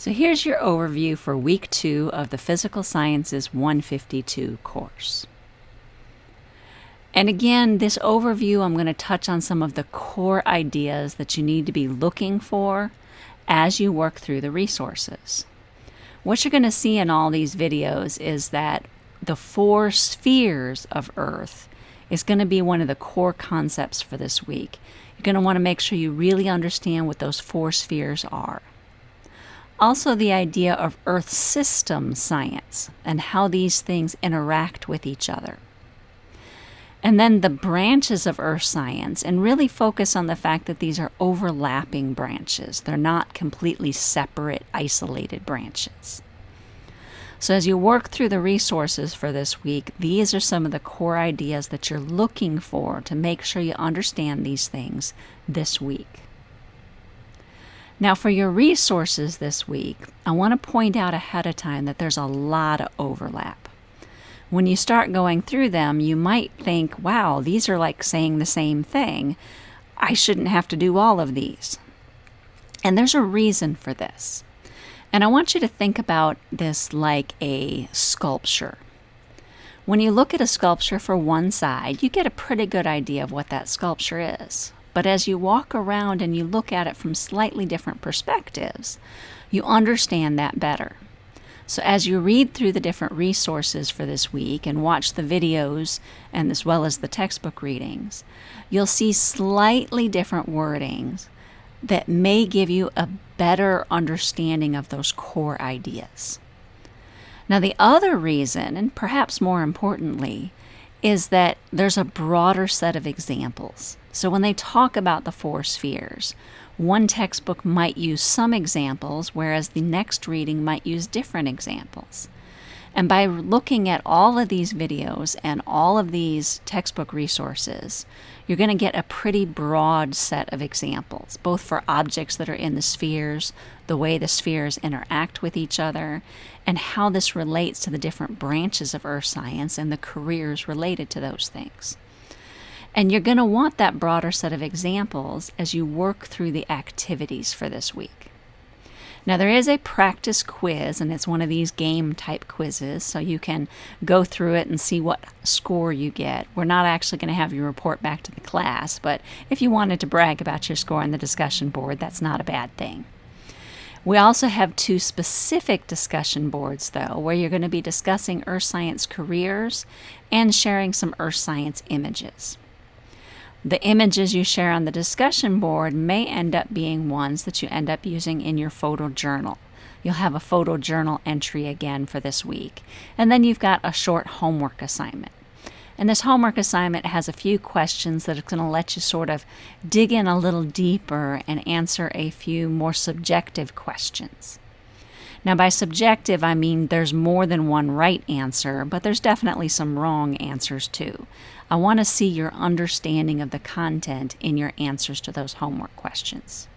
So here's your overview for week two of the Physical Sciences 152 course. And again, this overview, I'm going to touch on some of the core ideas that you need to be looking for as you work through the resources. What you're going to see in all these videos is that the four spheres of Earth is going to be one of the core concepts for this week. You're going to want to make sure you really understand what those four spheres are. Also, the idea of Earth system science and how these things interact with each other. And then the branches of Earth science, and really focus on the fact that these are overlapping branches. They're not completely separate, isolated branches. So, as you work through the resources for this week, these are some of the core ideas that you're looking for to make sure you understand these things this week. Now, for your resources this week, I want to point out ahead of time that there's a lot of overlap. When you start going through them, you might think, wow, these are like saying the same thing. I shouldn't have to do all of these. And there's a reason for this. And I want you to think about this like a sculpture. When you look at a sculpture for one side, you get a pretty good idea of what that sculpture is. But as you walk around and you look at it from slightly different perspectives, you understand that better. So as you read through the different resources for this week and watch the videos and as well as the textbook readings, you'll see slightly different wordings that may give you a better understanding of those core ideas. Now, the other reason, and perhaps more importantly, is that there's a broader set of examples. So when they talk about the four spheres, one textbook might use some examples, whereas the next reading might use different examples. And by looking at all of these videos and all of these textbook resources, you're going to get a pretty broad set of examples, both for objects that are in the spheres, the way the spheres interact with each other, and how this relates to the different branches of earth science and the careers related to those things. And you're going to want that broader set of examples as you work through the activities for this week. Now, there is a practice quiz, and it's one of these game type quizzes, so you can go through it and see what score you get. We're not actually going to have you report back to the class, but if you wanted to brag about your score on the discussion board, that's not a bad thing. We also have two specific discussion boards, though, where you're going to be discussing earth science careers and sharing some earth science images. The images you share on the discussion board may end up being ones that you end up using in your photo journal. You'll have a photo journal entry again for this week. And then you've got a short homework assignment. And this homework assignment has a few questions that are going to let you sort of dig in a little deeper and answer a few more subjective questions. Now, by subjective, I mean there's more than one right answer, but there's definitely some wrong answers too. I want to see your understanding of the content in your answers to those homework questions.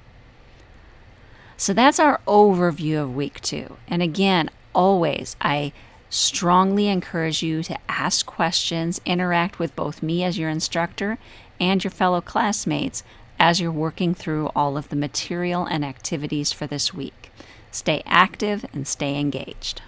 So that's our overview of week two. And again, always, I strongly encourage you to ask questions, interact with both me as your instructor and your fellow classmates as you're working through all of the material and activities for this week. Stay active and stay engaged.